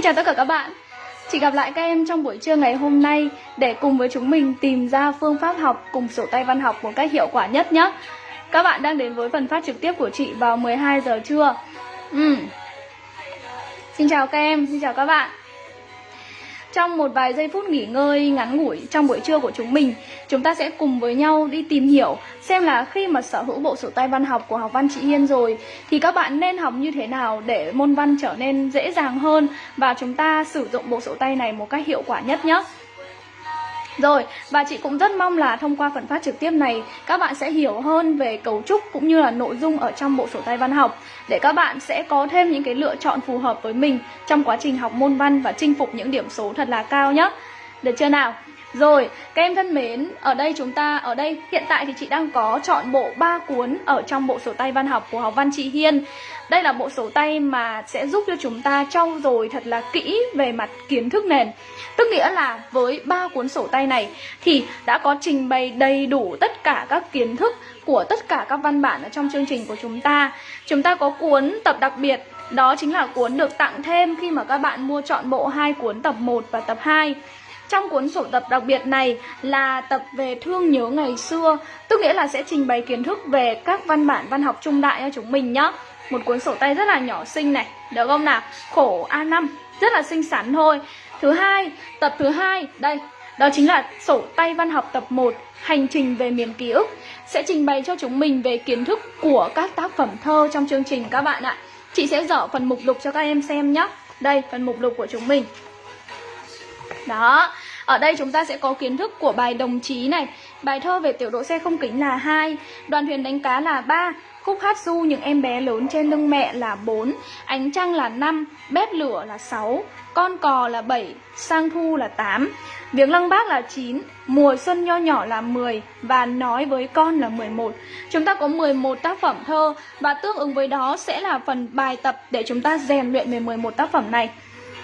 Xin chào tất cả các bạn. Chị gặp lại các em trong buổi trưa ngày hôm nay Để cùng với chúng mình tìm ra phương pháp học cùng sổ tay văn học một cách hiệu quả nhất nhé. Các bạn đang đến với phần phát trực tiếp của chị vào 12 giờ trưa. Ừ. Xin chào các em, xin chào các bạn trong một vài giây phút nghỉ ngơi, ngắn ngủi trong buổi trưa của chúng mình, Chúng ta sẽ cùng với nhau đi tìm hiểu Xem là khi mà sở hữu bộ sổ tay văn học của học văn chị Hiên rồi, Thì các bạn nên học như thế nào để môn văn trở nên dễ dàng hơn Và chúng ta sử dụng bộ sổ tay này một cách hiệu quả nhất nhé rồi, và chị cũng rất mong là thông qua phần phát trực tiếp này các bạn sẽ hiểu hơn về cấu trúc cũng như là nội dung ở trong bộ sổ tay văn học để các bạn sẽ có thêm những cái lựa chọn phù hợp với mình trong quá trình học môn văn và chinh phục những điểm số thật là cao nhé. Được chưa nào? Rồi, các em thân mến, ở đây chúng ta, ở đây hiện tại thì chị đang có chọn bộ 3 cuốn ở trong bộ sổ tay văn học của học văn chị Hiên. Đây là bộ sổ tay mà sẽ giúp cho chúng ta trau dồi thật là kỹ về mặt kiến thức nền. Tức nghĩa là với ba cuốn sổ tay này thì đã có trình bày đầy đủ tất cả các kiến thức của tất cả các văn bản ở trong chương trình của chúng ta. Chúng ta có cuốn tập đặc biệt đó chính là cuốn được tặng thêm khi mà các bạn mua chọn bộ hai cuốn tập 1 và tập 2 trong cuốn sổ tập đặc biệt này là tập về thương nhớ ngày xưa Tức nghĩa là sẽ trình bày kiến thức về các văn bản văn học trung đại cho chúng mình nhá. Một cuốn sổ tay rất là nhỏ xinh này Được không nào? Khổ A5 Rất là xinh xắn thôi. Thứ hai, tập thứ hai Đây, đó chính là sổ tay văn học tập 1 Hành trình về miền ký ức. Sẽ trình bày cho chúng mình về kiến thức của các tác phẩm thơ trong chương trình các bạn ạ. Chị sẽ dở phần mục lục cho các em xem nhé Đây, phần mục lục của chúng mình đó, ở đây chúng ta sẽ có kiến thức của bài đồng chí này. Bài thơ về tiểu độ xe không kính là 2 Đoàn thuyền đánh cá là 3 Khúc hát du những em bé lớn trên lưng mẹ là 4 Ánh trăng là 5 Bếp lửa là 6 Con cò là 7 Sang thu là 8 Viếng lăng bác là 9 Mùa xuân nho nhỏ là 10 Và nói với con là 11 Chúng ta có 11 tác phẩm thơ Và tương ứng với đó sẽ là phần bài tập Để chúng ta rèn luyện về 11 tác phẩm này.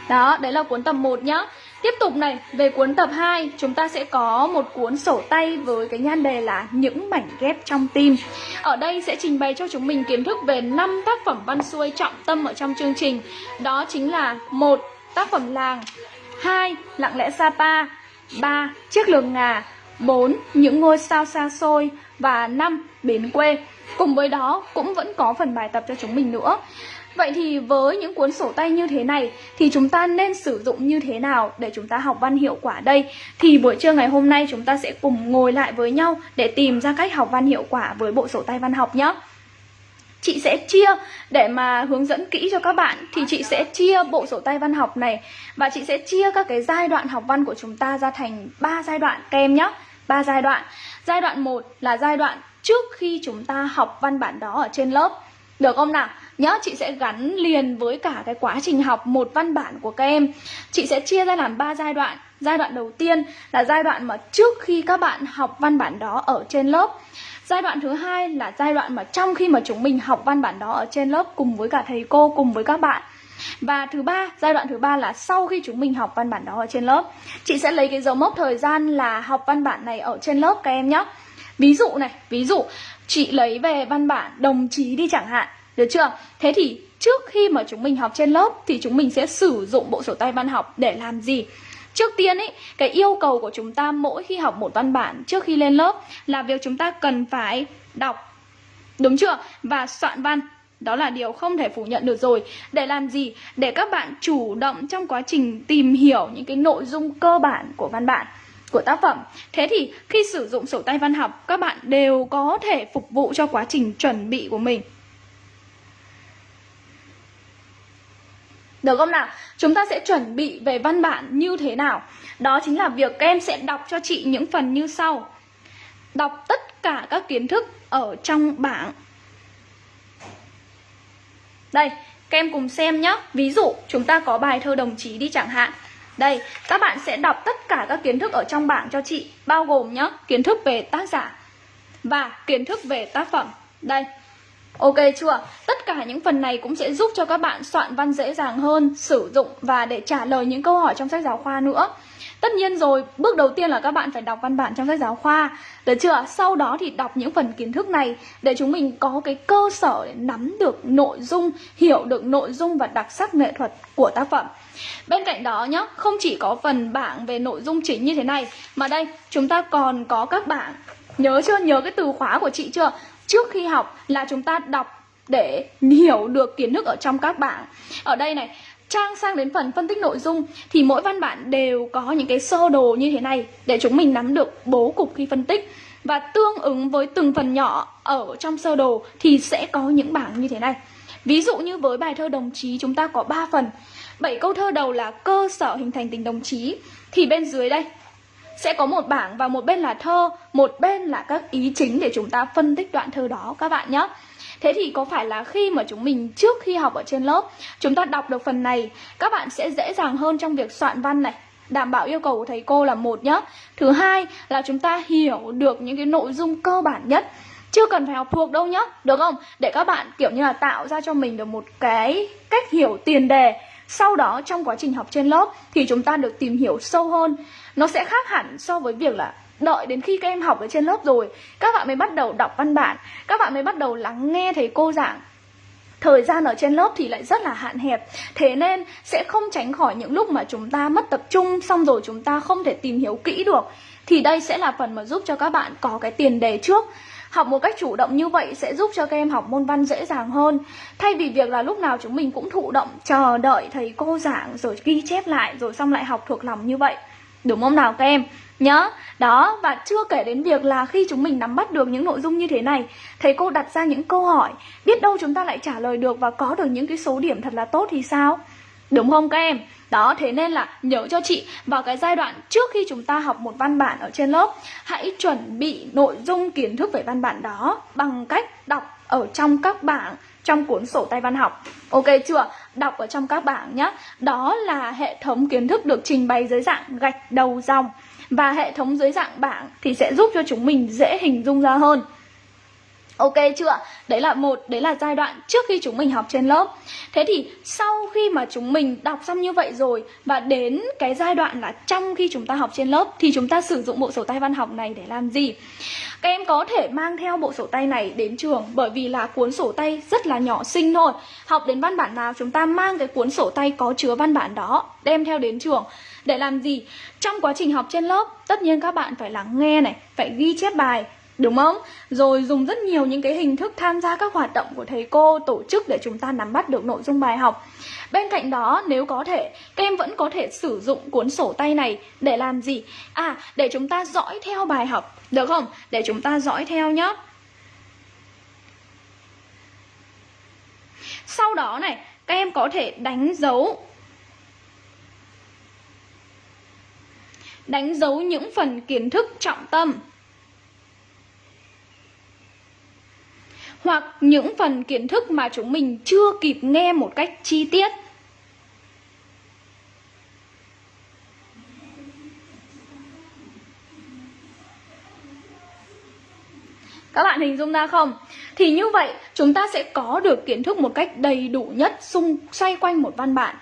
Đó, đấy là cuốn tập 1 nhá. Tiếp tục này, về cuốn tập 2 chúng ta sẽ có một cuốn sổ tay với cái nhan đề là Những mảnh ghép trong tim Ở đây sẽ trình bày cho chúng mình kiến thức về 5 tác phẩm văn xuôi trọng tâm ở trong chương trình Đó chính là một Tác phẩm làng 2. Lặng lẽ Sapa 3. Chiếc lường ngà 4. Những ngôi sao xa xôi Và 5. Bến quê Cùng với đó, cũng vẫn có phần bài tập cho chúng mình nữa Vậy thì với những cuốn sổ tay như thế này, thì chúng ta nên sử dụng như thế nào để chúng ta học văn hiệu quả đây? Thì buổi trưa ngày hôm nay chúng ta sẽ cùng ngồi lại với nhau để tìm ra cách học văn hiệu quả với bộ sổ tay văn học nhé. Chị sẽ chia, để mà hướng dẫn kỹ cho các bạn, thì chị sẽ chia bộ sổ tay văn học này, và chị sẽ chia các cái giai đoạn học văn của chúng ta ra thành 3 giai đoạn kem nhé. 3 giai đoạn. Giai đoạn 1 là giai đoạn trước khi chúng ta học văn bản đó ở trên lớp. Được không nào? Nhớ chị sẽ gắn liền với cả cái quá trình học một văn bản của các em. Chị sẽ chia ra làm 3 giai đoạn. Giai đoạn đầu tiên là giai đoạn mà trước khi các bạn học văn bản đó ở trên lớp. Giai đoạn thứ hai là giai đoạn mà trong khi mà chúng mình học văn bản đó ở trên lớp cùng với cả thầy cô, cùng với các bạn. Và thứ ba, giai đoạn thứ ba là sau khi chúng mình học văn bản đó ở trên lớp. Chị sẽ lấy cái dấu mốc thời gian là học văn bản này ở trên lớp các em nhé. Ví dụ này, ví dụ chị lấy về văn bản đồng chí đi chẳng hạn được chưa? Thế thì trước khi mà chúng mình học trên lớp thì chúng mình sẽ sử dụng bộ sổ tay văn học để làm gì? Trước tiên ấy, cái yêu cầu của chúng ta mỗi khi học một văn bản trước khi lên lớp là việc chúng ta cần phải đọc Đúng chưa? Và soạn văn đó là điều không thể phủ nhận được rồi Để làm gì? Để các bạn chủ động trong quá trình tìm hiểu những cái nội dung cơ bản của văn bản của tác phẩm. Thế thì khi sử dụng sổ tay văn học Các bạn đều có thể phục vụ cho quá trình chuẩn bị của mình. Được không nào? Chúng ta sẽ chuẩn bị về văn bản như thế nào? Đó chính là việc các em sẽ đọc cho chị những phần như sau. Đọc tất cả các kiến thức ở trong bảng. Đây, các em cùng xem nhé Ví dụ, chúng ta có bài thơ đồng chí đi chẳng hạn. Đây, các bạn sẽ đọc tất cả các kiến thức ở trong bảng cho chị Bao gồm nhá, kiến thức về tác giả Và kiến thức về tác phẩm Đây, Ok chưa? Tất cả những phần này cũng sẽ giúp cho các bạn soạn văn dễ dàng hơn, sử dụng và để trả lời những câu hỏi trong sách giáo khoa nữa. Tất nhiên rồi, bước đầu tiên là các bạn phải đọc văn bản trong sách giáo khoa Được chưa? Sau đó thì đọc những phần kiến thức này Để chúng mình có cái cơ sở để nắm được nội dung Hiểu được nội dung và đặc sắc nghệ thuật của tác phẩm Bên cạnh đó nhá, không chỉ có phần bảng về nội dung chính như thế này Mà đây, chúng ta còn có các bảng Nhớ chưa? Nhớ cái từ khóa của chị chưa? Trước khi học là chúng ta đọc để hiểu được kiến thức ở trong các bảng Ở đây này, trang sang đến phần phân tích nội dung thì mỗi văn bản đều có những cái sơ đồ như thế này để chúng mình nắm được bố cục khi phân tích và tương ứng với từng phần nhỏ ở trong sơ đồ thì sẽ có những bảng như thế này. Ví dụ như với bài thơ đồng chí chúng ta có 3 phần. 7 câu thơ đầu là cơ sở hình thành tình đồng chí thì bên dưới đây sẽ có một bảng và một bên là thơ, một bên là các ý chính để chúng ta phân tích đoạn thơ đó các bạn nhé. Thế thì có phải là khi mà chúng mình trước khi học ở trên lớp Chúng ta đọc được phần này Các bạn sẽ dễ dàng hơn trong việc soạn văn này Đảm bảo yêu cầu của thầy cô là một nhá Thứ hai là chúng ta hiểu được những cái nội dung cơ bản nhất chưa cần phải học thuộc đâu nhá Được không? Để các bạn kiểu như là tạo ra cho mình được một cái cách hiểu tiền đề sau đó, trong quá trình học trên lớp Thì chúng ta được tìm hiểu sâu hơn. Nó sẽ khác hẳn so với việc là đợi đến khi các em học ở trên lớp rồi. Các bạn mới bắt đầu đọc văn bản. Các bạn mới bắt đầu lắng nghe thầy cô giảng. Thời gian ở trên lớp thì lại rất là hạn hẹp. Thế nên sẽ không tránh khỏi những lúc mà chúng ta mất tập trung, xong rồi chúng ta không thể tìm hiểu kỹ được. Thì đây sẽ là phần mà giúp cho các bạn có cái tiền đề trước học một cách chủ động như vậy sẽ giúp cho các em học môn văn dễ dàng hơn. Thay vì việc là lúc nào chúng mình cũng thụ động, chờ đợi thầy cô giảng rồi ghi chép lại rồi xong lại học thuộc lòng như vậy. Đúng không nào các em? Nhớ, đó, và chưa kể đến việc là khi chúng mình nắm bắt được những nội dung như thế này, thầy cô đặt ra những câu hỏi, biết đâu chúng ta lại trả lời được và có được những cái số điểm thật là tốt thì sao? Đúng không các em? Đó, thế nên là nhớ cho chị vào cái giai đoạn trước khi chúng ta học một văn bản ở trên lớp, hãy chuẩn bị nội dung kiến thức về văn bản đó bằng cách đọc ở trong các bảng, trong cuốn sổ tay văn học. Ok chưa? Đọc ở trong các bảng nhé Đó là hệ thống kiến thức được trình bày dưới dạng gạch đầu dòng. Và hệ thống dưới dạng bảng thì sẽ giúp cho chúng mình dễ hình dung ra hơn. Ok chưa? Đấy là một, đấy là giai đoạn trước khi chúng mình học trên lớp Thế thì sau khi mà chúng mình đọc xong như vậy rồi Và đến cái giai đoạn là trong khi chúng ta học trên lớp Thì chúng ta sử dụng bộ sổ tay văn học này để làm gì? Các em có thể mang theo bộ sổ tay này đến trường Bởi vì là cuốn sổ tay rất là nhỏ xinh thôi Học đến văn bản nào chúng ta mang cái cuốn sổ tay có chứa văn bản đó Đem theo đến trường để làm gì? Trong quá trình học trên lớp, tất nhiên các bạn phải lắng nghe này, phải ghi chép bài, Đúng không? Rồi dùng rất nhiều những cái hình thức tham gia các hoạt động của thầy cô tổ chức để chúng ta nắm bắt được nội dung bài học. Bên cạnh đó, nếu có thể, các em vẫn có thể sử dụng cuốn sổ tay này để làm gì? À, để chúng ta dõi theo bài học, được không? Để chúng ta dõi theo nhé. Sau đó này, các em có thể đánh dấu đánh dấu những phần kiến thức trọng tâm hoặc những phần kiến thức mà chúng mình chưa kịp nghe một cách chi tiết Các bạn hình dung ra không? Thì như vậy, chúng ta sẽ có được kiến thức một cách đầy đủ nhất xung, xoay quanh một văn bản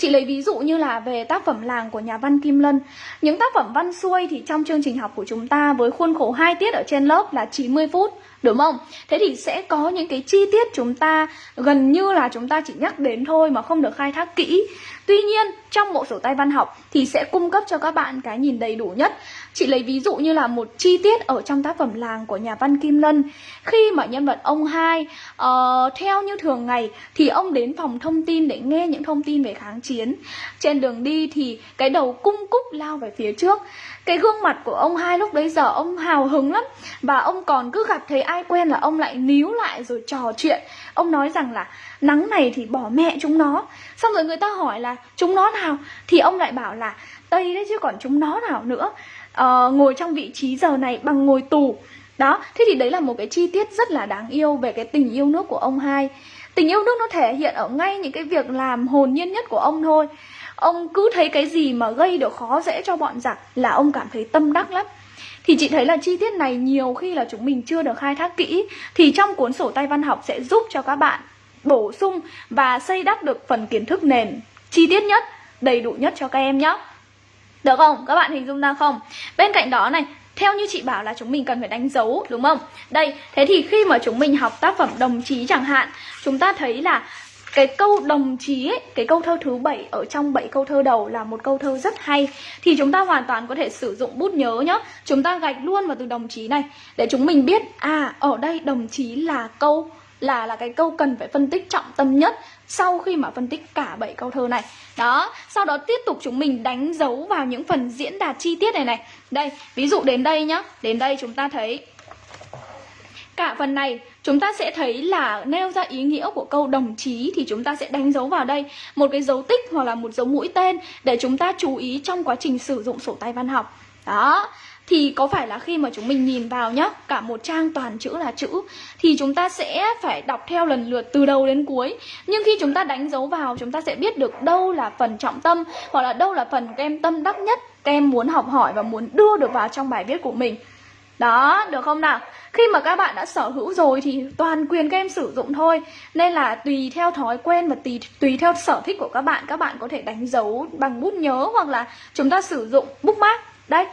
Chị lấy ví dụ như là về tác phẩm làng của nhà văn Kim Lân. Những tác phẩm văn xuôi thì trong chương trình học của chúng ta với khuôn khổ 2 tiết ở trên lớp là 90 phút Đúng không? Thế thì sẽ có những cái chi tiết chúng ta gần như là chúng ta chỉ nhắc đến thôi mà không được khai thác kỹ. Tuy nhiên trong bộ sổ tay văn học thì sẽ cung cấp cho các bạn cái nhìn đầy đủ nhất. Chị lấy ví dụ như là một chi tiết ở trong tác phẩm làng của nhà văn Kim Lân. Khi mà nhân vật ông hai uh, theo như thường ngày thì ông đến phòng thông tin để nghe những thông tin về kháng chiến. Trên đường đi thì cái đầu cung cúc lao về phía trước. Cái gương mặt của ông hai lúc đấy giờ ông hào hứng lắm. Và ông còn cứ gặp thấy ai quen là ông lại níu lại rồi trò chuyện. Ông nói rằng là nắng này thì bỏ mẹ chúng nó. Xong rồi người ta hỏi là chúng nó nào? Thì ông lại bảo là Tây đấy chứ còn chúng nó nào nữa. Ờ, ngồi trong vị trí giờ này bằng ngồi tù. Đó thế thì đấy là một cái chi tiết rất là đáng yêu về cái tình yêu nước của ông hai tình yêu nước nó thể hiện ở ngay những cái việc làm hồn nhiên nhất của ông thôi ông cứ thấy cái gì mà gây được khó dễ cho bọn giặc là ông cảm thấy tâm đắc lắm thì chị thấy là chi tiết này nhiều khi là chúng mình chưa được khai thác kỹ thì trong cuốn sổ tay văn học sẽ giúp cho các bạn bổ sung và xây đắp được phần kiến thức nền chi tiết nhất đầy đủ nhất cho các em nhé được không? Các bạn hình dung ra không? Bên cạnh đó này, theo như chị bảo là chúng mình cần phải đánh dấu đúng không? Đây, thế thì khi mà chúng mình học tác phẩm đồng chí chẳng hạn Chúng ta thấy là cái câu đồng chí ấy, cái câu thơ thứ bảy ở trong bảy câu thơ đầu là một câu thơ rất hay thì chúng ta hoàn toàn có thể sử dụng bút nhớ nhá. Chúng ta gạch luôn vào từ đồng chí này để chúng mình biết à ở đây đồng chí là câu là là cái câu cần phải phân tích trọng tâm nhất sau khi mà phân tích cả bảy câu thơ này. Đó, sau đó tiếp tục chúng mình đánh dấu vào những phần diễn đạt chi tiết này này. Đây, ví dụ đến đây nhá, đến đây chúng ta thấy cả phần này chúng ta sẽ thấy là nêu ra ý nghĩa của câu đồng chí thì chúng ta sẽ đánh dấu vào đây một cái dấu tích hoặc là một dấu mũi tên để chúng ta chú ý trong quá trình sử dụng sổ tay văn học. Đó, thì có phải là khi mà chúng mình nhìn vào nhá cả một trang toàn chữ là chữ thì chúng ta sẽ phải đọc theo lần lượt từ đầu đến cuối. Nhưng khi chúng ta đánh dấu vào chúng ta sẽ biết được đâu là phần trọng tâm hoặc là đâu là phần các em tâm đắc nhất các em muốn học hỏi và muốn đưa được vào trong bài viết của mình. Đó, được không nào? Khi mà các bạn đã sở hữu rồi thì toàn quyền các em sử dụng thôi. Nên là tùy theo thói quen và tùy, tùy theo sở thích của các bạn Các bạn có thể đánh dấu bằng bút nhớ hoặc là chúng ta sử dụng bookmark. Đây,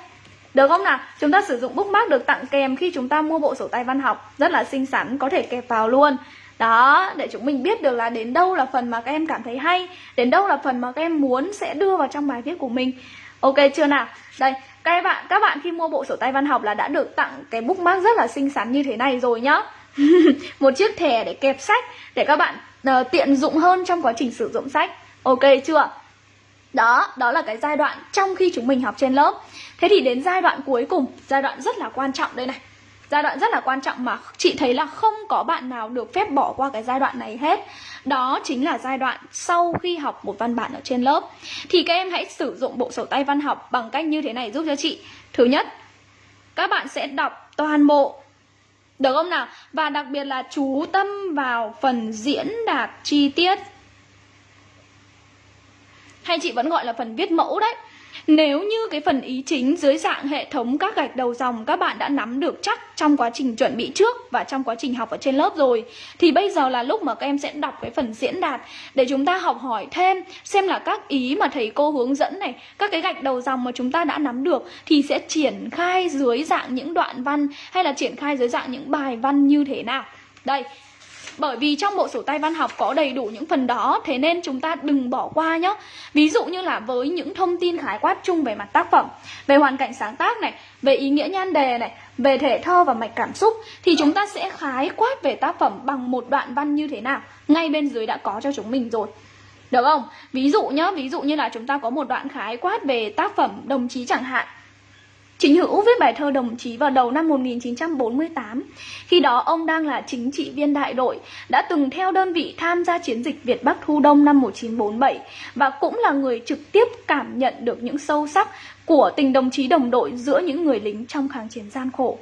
được không nào? Chúng ta sử dụng bookmark được tặng kèm khi chúng ta mua bộ sổ tay văn học Rất là xinh xắn, có thể kẹp vào luôn đó, để chúng mình biết được là đến đâu là phần mà các em cảm thấy hay Đến đâu là phần mà các em muốn sẽ đưa vào trong bài viết của mình Ok chưa nào? Đây, các bạn các bạn khi mua bộ sổ tay văn học là đã được tặng cái bookmark rất là xinh xắn như thế này rồi nhá Một chiếc thẻ để kẹp sách Để các bạn uh, tiện dụng hơn trong quá trình sử dụng sách Ok chưa? Đó, đó là cái giai đoạn trong khi chúng mình học trên lớp. Thế thì đến giai đoạn cuối cùng, giai đoạn rất là quan trọng đây này. Giai đoạn rất là quan trọng mà chị thấy là không có bạn nào được phép bỏ qua cái giai đoạn này hết. Đó chính là giai đoạn sau khi học một văn bản ở trên lớp. Thì các em hãy sử dụng bộ sổ tay văn học bằng cách như thế này giúp cho chị. Thứ nhất, các bạn sẽ đọc toàn bộ. Được không nào? Và đặc biệt là chú tâm vào phần diễn đạt chi tiết. Hay chị vẫn gọi là phần viết mẫu đấy nếu như cái phần ý chính dưới dạng hệ thống các gạch đầu dòng các bạn đã nắm được chắc trong quá trình chuẩn bị trước và trong quá trình học ở trên lớp rồi thì bây giờ là lúc mà các em sẽ đọc cái phần diễn đạt để chúng ta học hỏi thêm xem là các ý mà thầy cô hướng dẫn này, các cái gạch đầu dòng mà chúng ta đã nắm được thì sẽ triển khai dưới dạng những đoạn văn hay là triển khai dưới dạng những bài văn như thế nào. Đây, bởi vì trong bộ sổ tay văn học có đầy đủ những phần đó Thế nên chúng ta đừng bỏ qua nhé. Ví dụ như là với những thông tin khái quát chung về mặt tác phẩm Về hoàn cảnh sáng tác này Về ý nghĩa nhan đề này Về thể thơ và mạch cảm xúc Thì chúng ta sẽ khái quát về tác phẩm bằng một đoạn văn như thế nào Ngay bên dưới đã có cho chúng mình rồi. Được không? Ví dụ nhá, ví dụ như là chúng ta có một đoạn khái quát về tác phẩm đồng chí chẳng hạn. Chính Hữu viết bài thơ đồng chí vào đầu năm 1948. Khi đó ông đang là chính trị viên đại đội, đã từng theo đơn vị tham gia chiến dịch Việt Bắc Thu Đông năm 1947 và cũng là người trực tiếp cảm nhận được những sâu sắc của tình đồng chí đồng đội giữa những người lính trong kháng chiến gian khổ.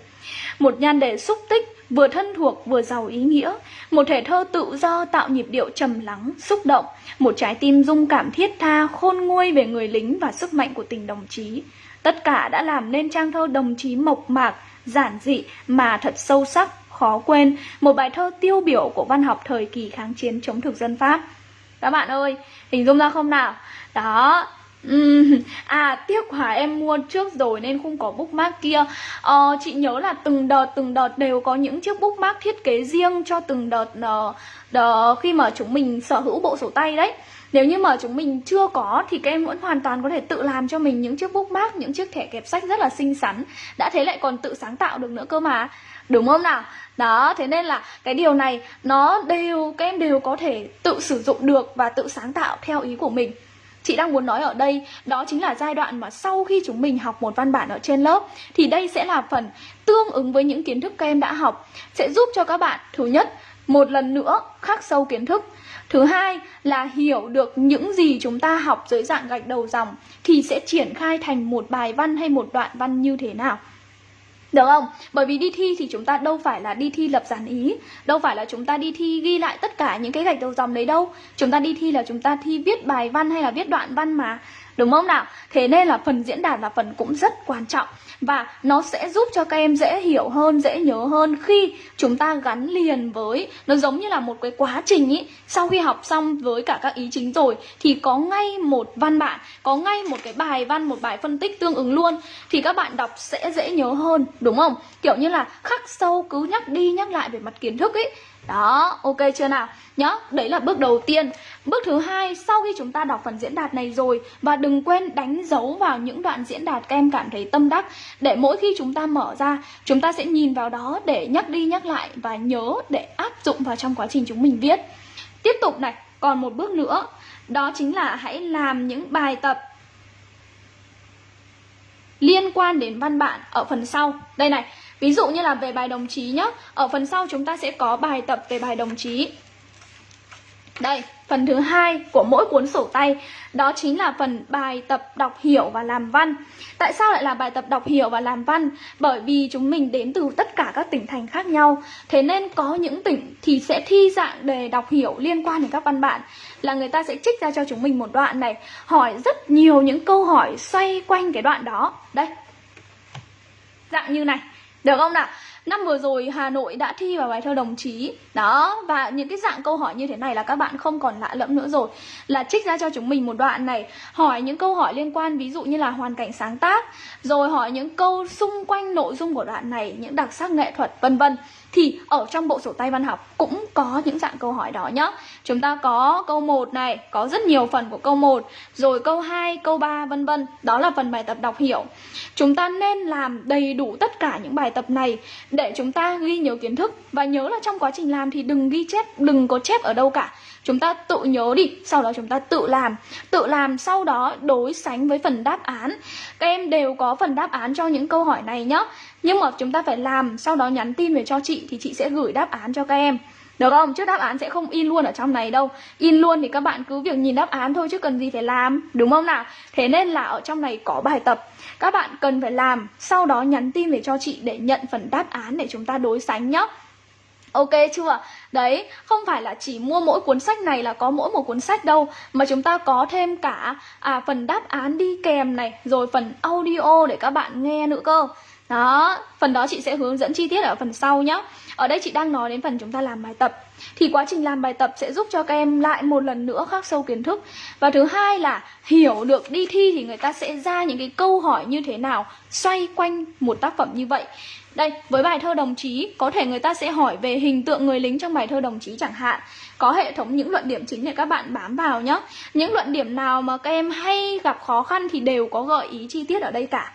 Một nhan đề xúc tích vừa thân thuộc vừa giàu ý nghĩa, một thể thơ tự do tạo nhịp điệu trầm lắng, xúc động, một trái tim dung cảm thiết tha khôn nguôi về người lính và sức mạnh của tình đồng chí. Tất cả đã làm nên trang thơ đồng chí mộc mạc, giản dị mà thật sâu sắc, khó quên, một bài thơ tiêu biểu của văn học thời kỳ kháng chiến chống thực dân Pháp. Các bạn ơi, hình dung ra không nào? Đó, Uhm, à tiếc quá em mua trước rồi nên không có bookmark kia ờ, Chị nhớ là từng đợt từng đợt đều có những chiếc bookmark thiết kế riêng cho từng đợt ờ, uh, đợt, khi mà chúng mình sở hữu bộ sổ tay đấy nếu như mà chúng mình chưa có thì các em vẫn hoàn toàn có thể tự làm cho mình những chiếc bookmark, những chiếc thẻ kẹp sách rất là xinh xắn. Đã thế lại còn tự sáng tạo được nữa cơ mà. Đúng không nào? Đó, thế nên là cái điều này nó đều các em đều có thể tự sử dụng được và tự sáng tạo theo ý của mình. Chị đang muốn nói ở đây đó chính là giai đoạn mà sau khi chúng mình học một văn bản ở trên lớp thì đây sẽ là phần tương ứng với những kiến thức các em đã học sẽ giúp cho các bạn thứ nhất một lần nữa khắc sâu kiến thức Thứ hai là hiểu được những gì chúng ta học dưới dạng gạch đầu dòng thì sẽ triển khai thành một bài văn hay một đoạn văn như thế nào. Được không? Bởi vì đi thi thì chúng ta đâu phải là đi thi lập giản ý, Đâu phải là chúng ta đi thi ghi lại tất cả những cái gạch đầu dòng đấy đâu Chúng ta đi thi là chúng ta thi viết bài văn hay là viết đoạn văn mà Đúng không nào? Thế nên là phần diễn đạt là phần cũng rất quan trọng và nó sẽ giúp cho các em dễ hiểu hơn, dễ nhớ hơn khi chúng ta gắn liền với nó giống như là một cái quá trình ý. Sau khi học xong với cả các ý chính rồi thì có ngay một văn bản, có ngay một cái bài văn, một bài phân tích tương ứng luôn thì các bạn đọc sẽ dễ nhớ hơn, đúng không? Kiểu như là khắc sâu cứ nhắc đi nhắc lại về mặt kiến thức ấy đó, ok chưa nào? Nhớ, đấy là bước đầu tiên. Bước thứ hai, sau khi chúng ta đọc phần diễn đạt này rồi Và đừng quên đánh dấu vào những đoạn diễn đạt các em cảm thấy tâm đắc Để mỗi khi chúng ta mở ra Chúng ta sẽ nhìn vào đó để nhắc đi nhắc lại Và nhớ để áp dụng vào trong quá trình chúng mình viết. Tiếp tục này, còn một bước nữa. Đó chính là hãy làm những bài tập liên quan đến văn bản ở phần sau. Đây này, ví dụ như là về bài đồng chí nhá Ở phần sau chúng ta sẽ có bài tập về bài đồng chí Đây, phần thứ hai của mỗi cuốn sổ tay đó chính là phần bài tập đọc hiểu và làm văn. Tại sao lại là bài tập đọc hiểu và làm văn? Bởi vì chúng mình đến từ tất cả các tỉnh thành khác nhau. Thế nên có những tỉnh thì sẽ thi dạng đề đọc hiểu liên quan đến các văn bản là người ta sẽ trích ra cho chúng mình một đoạn này, hỏi rất nhiều những câu hỏi xoay quanh cái đoạn đó. Đây. Dạng như này. Được không nào? Năm vừa rồi Hà Nội đã thi vào bài thơ đồng chí. Đó, và những cái dạng câu hỏi như thế này là các bạn không còn lạ lẫm nữa rồi. Là trích ra cho chúng mình một đoạn này Hỏi những câu hỏi liên quan ví dụ như là hoàn cảnh sáng tác Rồi hỏi những câu xung quanh nội dung của đoạn này Những đặc sắc nghệ thuật vân vân thì ở trong bộ sổ tay văn học cũng có những dạng câu hỏi đó nhá. Chúng ta có câu 1 này, có rất nhiều phần của câu 1, rồi câu 2, câu 3 vân vân. Đó là phần bài tập đọc hiểu. Chúng ta nên làm đầy đủ tất cả những bài tập này để chúng ta ghi nhớ kiến thức và nhớ là trong quá trình làm thì đừng ghi chép, đừng có chép ở đâu cả chúng ta tự nhớ đi sau đó chúng ta tự làm tự làm sau đó đối sánh với phần đáp án các em đều có phần đáp án cho những câu hỏi này nhé nhưng mà chúng ta phải làm, sau đó nhắn tin về cho chị thì chị sẽ gửi đáp án cho các em được không? Chứ đáp án sẽ không in luôn ở trong này đâu In luôn thì các bạn cứ việc nhìn đáp án thôi chứ cần gì phải làm, Đúng không nào? Thế nên là ở trong này có bài tập Các bạn cần phải làm, Sau đó nhắn tin về cho chị để nhận phần đáp án để chúng ta đối sánh nhé Ok chưa? Đấy, không phải là chỉ mua mỗi cuốn sách này là có mỗi một cuốn sách đâu Mà chúng ta có thêm cả à, phần đáp án đi kèm này Rồi phần audio để các bạn nghe nữa cơ. Đó, phần đó chị sẽ hướng dẫn chi tiết ở phần sau nhé Ở đây chị đang nói đến phần chúng ta làm bài tập. Thì quá trình làm bài tập sẽ giúp cho các em lại một lần nữa khắc sâu kiến thức. Và thứ hai là hiểu được đi thi thì người ta sẽ ra những cái câu hỏi như thế nào Xoay quanh một tác phẩm như vậy đây, với bài thơ đồng chí, có thể người ta sẽ hỏi về hình tượng người lính trong bài thơ đồng chí chẳng hạn. Có hệ thống những luận điểm chính để các bạn bám vào nhé. Những luận điểm nào mà các em hay gặp khó khăn thì đều có gợi ý chi tiết ở đây cả.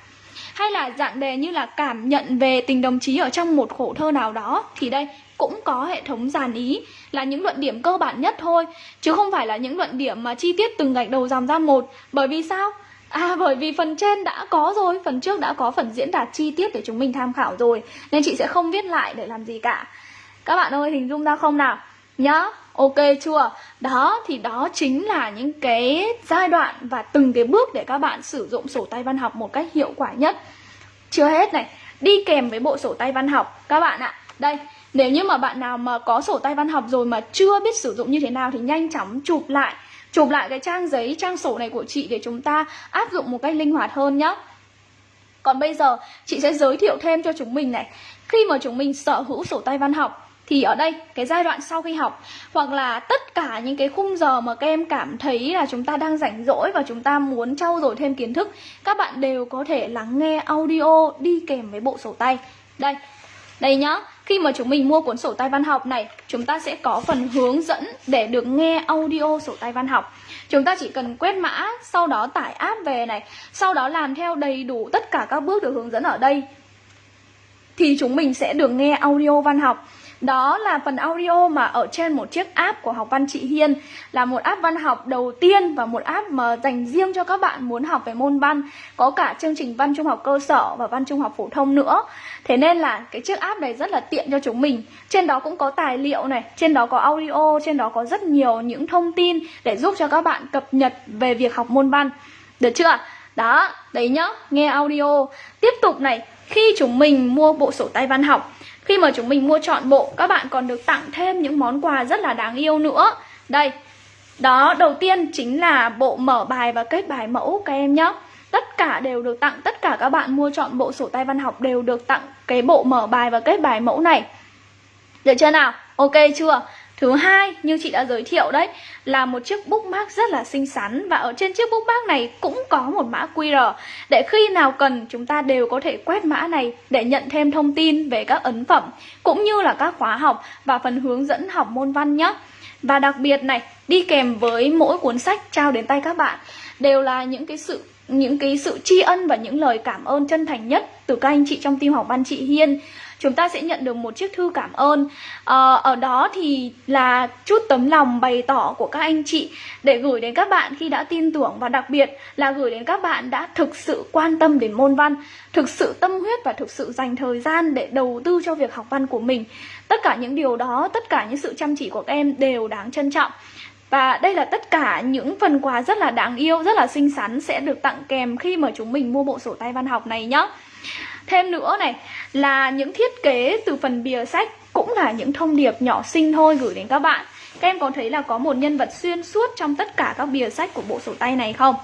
Hay là dạng đề như là cảm nhận về tình đồng chí ở trong một khổ thơ nào đó thì đây cũng có hệ thống dàn ý là những luận điểm cơ bản nhất thôi chứ không phải là những luận điểm mà chi tiết từng gạch đầu dòng ra một bởi vì sao À bởi vì phần trên đã có rồi, phần trước đã có phần diễn đạt chi tiết để chúng mình tham khảo rồi Nên chị sẽ không viết lại để làm gì cả. Các bạn ơi hình dung ra không nào? Nhá, ok chưa? Đó thì đó chính là những cái giai đoạn và từng cái bước để các bạn sử dụng sổ tay văn học một cách hiệu quả nhất. Chưa hết này, đi kèm với bộ sổ tay văn học. Các bạn ạ, đây nếu như mà bạn nào mà có sổ tay văn học rồi mà chưa biết sử dụng như thế nào thì nhanh chóng chụp lại chụp lại cái trang giấy, trang sổ này của chị để chúng ta áp dụng một cách linh hoạt hơn nhé. Còn bây giờ chị sẽ giới thiệu thêm cho chúng mình này. Khi mà chúng mình sở hữu sổ tay văn học Thì ở đây cái giai đoạn sau khi học Hoặc là tất cả những cái khung giờ mà các em cảm thấy là chúng ta đang rảnh rỗi Và chúng ta muốn trau dồi thêm kiến thức Các bạn đều có thể lắng nghe audio đi kèm với bộ sổ tay. Đây, đây nhá khi mà chúng mình mua cuốn sổ tay văn học này, chúng ta sẽ có phần hướng dẫn để được nghe audio sổ tay văn học. Chúng ta chỉ cần quét mã, sau đó tải app về này, sau đó làm theo đầy đủ tất cả các bước được hướng dẫn ở đây. Thì chúng mình sẽ được nghe audio văn học. Đó là phần audio mà ở trên một chiếc app của học văn chị Hiên. Là một app văn học đầu tiên và một app mà dành riêng cho các bạn muốn học về môn văn Có cả chương trình văn trung học cơ sở và văn trung học phổ thông nữa. Thế nên là cái chiếc app này rất là tiện cho chúng mình. Trên đó cũng có tài liệu này, trên đó có audio, trên đó có rất nhiều những thông tin Để giúp cho các bạn cập nhật về việc học môn văn. Được chưa? Đó, đấy nhá, nghe audio. Tiếp tục này, khi chúng mình mua bộ sổ tay văn học khi mà chúng mình mua chọn bộ Các bạn còn được tặng thêm những món quà rất là đáng yêu nữa Đây Đó, đầu tiên chính là bộ mở bài và kết bài mẫu các em nhé Tất cả đều được tặng, tất cả các bạn mua chọn bộ sổ tay văn học đều được tặng cái bộ mở bài và kết bài mẫu này Được chưa nào? Ok chưa? Thứ hai, như chị đã giới thiệu đấy, là một chiếc bookmark rất là xinh xắn và ở trên chiếc bookmark này cũng có một mã QR để khi nào cần chúng ta đều có thể quét mã này để nhận thêm thông tin về các ấn phẩm cũng như là các khóa học và phần hướng dẫn học môn văn nhé. Và đặc biệt này, đi kèm với mỗi cuốn sách trao đến tay các bạn đều là những cái sự những cái sự tri ân và những lời cảm ơn chân thành nhất từ các anh chị trong team học văn chị Hiên chúng ta sẽ nhận được một chiếc thư cảm ơn. À, ở đó thì là chút tấm lòng bày tỏ của các anh chị để gửi đến các bạn khi đã tin tưởng và đặc biệt là gửi đến các bạn đã thực sự quan tâm đến môn văn thực sự tâm huyết và thực sự dành thời gian để đầu tư cho việc học văn của mình. Tất cả những điều đó tất cả những sự chăm chỉ của các em đều đáng trân trọng. Và đây là tất cả những phần quà rất là đáng yêu, rất là xinh xắn sẽ được tặng kèm khi mà chúng mình mua bộ sổ tay văn học này nhé. Thêm nữa này là những thiết kế từ phần bìa sách cũng là những thông điệp nhỏ xinh thôi gửi đến các bạn. Các em có thấy là có một nhân vật xuyên suốt trong tất cả các bìa sách của bộ sổ tay này không?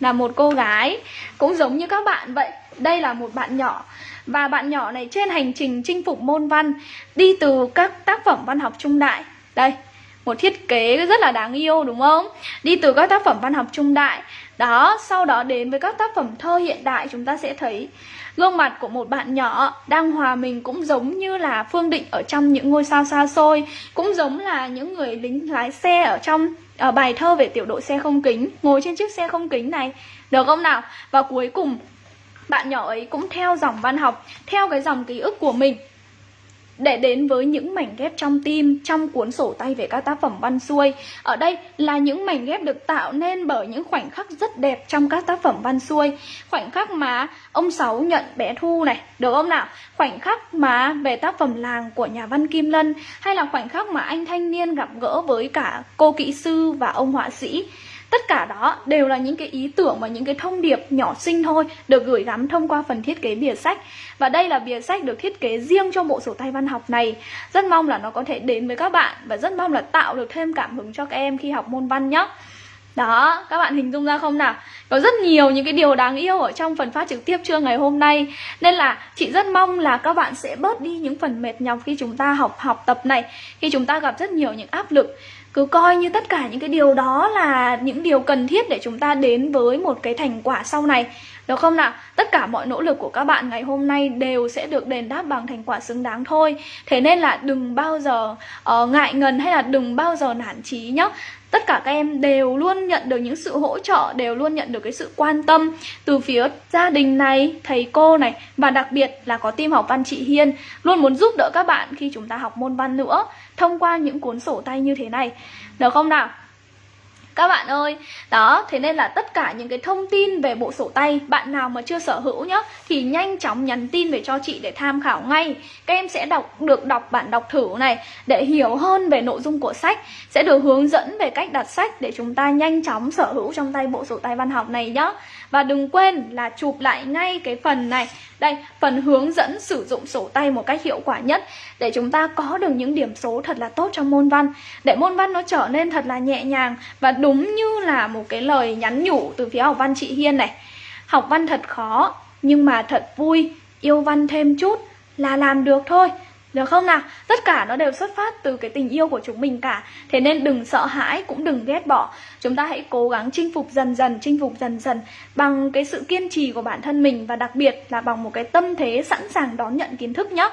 Là một cô gái cũng giống như các bạn vậy. Đây là một bạn nhỏ và bạn nhỏ này trên hành trình chinh phục môn văn đi từ các tác phẩm văn học trung đại. Đây, một thiết kế rất là đáng yêu đúng không? Đi từ các tác phẩm văn học trung đại đó, sau đó đến với các tác phẩm thơ hiện đại chúng ta sẽ thấy Gương mặt của một bạn nhỏ đang hòa mình cũng giống như là Phương Định ở trong những ngôi sao xa xôi Cũng giống là những người lính lái xe ở trong ở bài thơ về tiểu đội xe không kính Ngồi trên chiếc xe không kính này Được không nào? Và cuối cùng bạn nhỏ ấy cũng theo dòng văn học Theo cái dòng ký ức của mình để đến với những mảnh ghép trong tim trong cuốn sổ tay về các tác phẩm văn xuôi. Ở đây là những mảnh ghép được tạo nên bởi những khoảnh khắc rất đẹp trong các tác phẩm văn xuôi. Khoảnh khắc mà ông Sáu nhận bé Thu này, được không nào? Khoảnh khắc mà về tác phẩm làng của nhà văn Kim Lân hay là khoảnh khắc mà anh thanh niên gặp gỡ với cả cô kỹ sư và ông họa sĩ. Tất cả đó đều là những cái ý tưởng và những cái thông điệp nhỏ xinh thôi được gửi gắm thông qua phần thiết kế bìa sách. Và đây là bìa sách được thiết kế riêng cho bộ sổ tay văn học này. Rất mong là nó có thể đến với các bạn và rất mong là tạo được thêm cảm hứng cho các em khi học môn văn nhé. Đó, các bạn hình dung ra không nào? Có rất nhiều những cái điều đáng yêu ở trong phần phát trực tiếp trưa ngày hôm nay Nên là chị rất mong là các bạn sẽ bớt đi những phần mệt nhọc khi chúng ta học học tập này Khi chúng ta gặp rất nhiều những áp lực cứ coi như tất cả những cái điều đó là những điều cần thiết để chúng ta đến với một cái thành quả sau này. Được không nào? Tất cả mọi nỗ lực của các bạn ngày hôm nay đều sẽ được đền đáp bằng thành quả xứng đáng thôi. Thế nên là đừng bao giờ uh, ngại ngần hay là đừng bao giờ nản chí nhá. Tất cả các em đều luôn nhận được những sự hỗ trợ đều luôn nhận được cái sự quan tâm từ phía gia đình này thầy cô này và đặc biệt là có team học văn chị Hiên. Luôn muốn giúp đỡ các bạn khi chúng ta học môn văn nữa thông qua những cuốn sổ tay như thế này. Được không nào? Các bạn ơi, đó, thế nên là tất cả những cái thông tin về bộ sổ tay Bạn nào mà chưa sở hữu nhá Thì nhanh chóng nhắn tin về cho chị để tham khảo ngay. Các em sẽ đọc được đọc bản đọc thử này Để hiểu hơn về nội dung của sách Sẽ được hướng dẫn về cách đặt sách Để chúng ta nhanh chóng sở hữu trong tay bộ sổ tay văn học này nhá. Và đừng quên là chụp lại ngay cái phần này đây, phần hướng dẫn sử dụng sổ tay một cách hiệu quả nhất để chúng ta có được những điểm số thật là tốt trong môn văn. Để môn văn nó trở nên thật là nhẹ nhàng và đúng như là một cái lời nhắn nhủ từ phía học văn chị Hiên này. Học văn thật khó nhưng mà thật vui, yêu văn thêm chút là làm được thôi. Được không nào? Tất cả nó đều xuất phát từ cái tình yêu của chúng mình cả. Thế nên đừng sợ hãi, cũng đừng ghét bỏ. Chúng ta hãy cố gắng chinh phục dần dần, chinh phục dần dần Bằng cái sự kiên trì của bản thân mình Và đặc biệt là bằng một cái tâm thế sẵn sàng đón nhận kiến thức nhé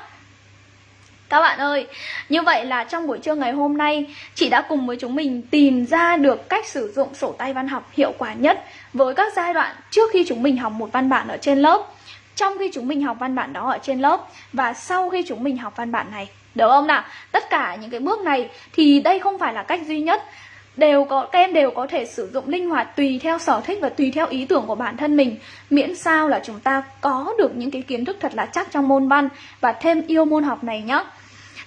các bạn ơi, như vậy là trong buổi trưa ngày hôm nay Chị đã cùng với chúng mình tìm ra được cách sử dụng sổ tay văn học hiệu quả nhất Với các giai đoạn trước khi chúng mình học một văn bản ở trên lớp trong khi chúng mình học văn bản đó ở trên lớp và sau khi chúng mình học văn bản này. Được không nào? Tất cả những cái bước này thì đây không phải là cách duy nhất. Đều có, các em đều có thể sử dụng linh hoạt tùy theo sở thích và tùy theo ý tưởng của bản thân mình. Miễn sao là chúng ta có được những cái kiến thức thật là chắc trong môn văn và thêm yêu môn học này nhé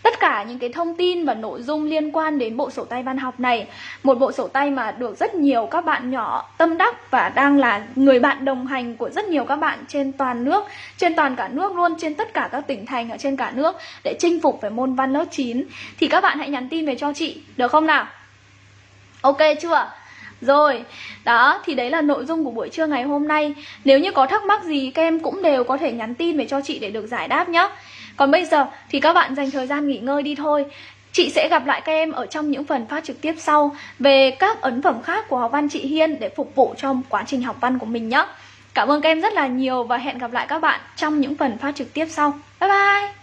Tất cả những cái thông tin và nội dung liên quan đến bộ sổ tay văn học này Một bộ sổ tay mà được rất nhiều các bạn nhỏ tâm đắc và đang là người bạn đồng hành của rất nhiều các bạn trên toàn nước Trên toàn cả nước luôn, trên tất cả các tỉnh thành ở trên cả nước Để chinh phục về môn văn lớp 9 Thì các bạn hãy nhắn tin về cho chị, được không nào? Ok chưa? Rồi, đó thì đấy là nội dung của buổi trưa ngày hôm nay. Nếu như có thắc mắc gì các em cũng đều có thể nhắn tin về cho chị để được giải đáp nhé Còn bây giờ thì các bạn dành thời gian nghỉ ngơi đi thôi. Chị sẽ gặp lại các em ở trong những phần phát trực tiếp sau Về các ấn phẩm khác của học văn chị Hiên để phục vụ cho quá trình học văn của mình nhé Cảm ơn các em rất là nhiều và hẹn gặp lại các bạn trong những phần phát trực tiếp sau. Bye bye!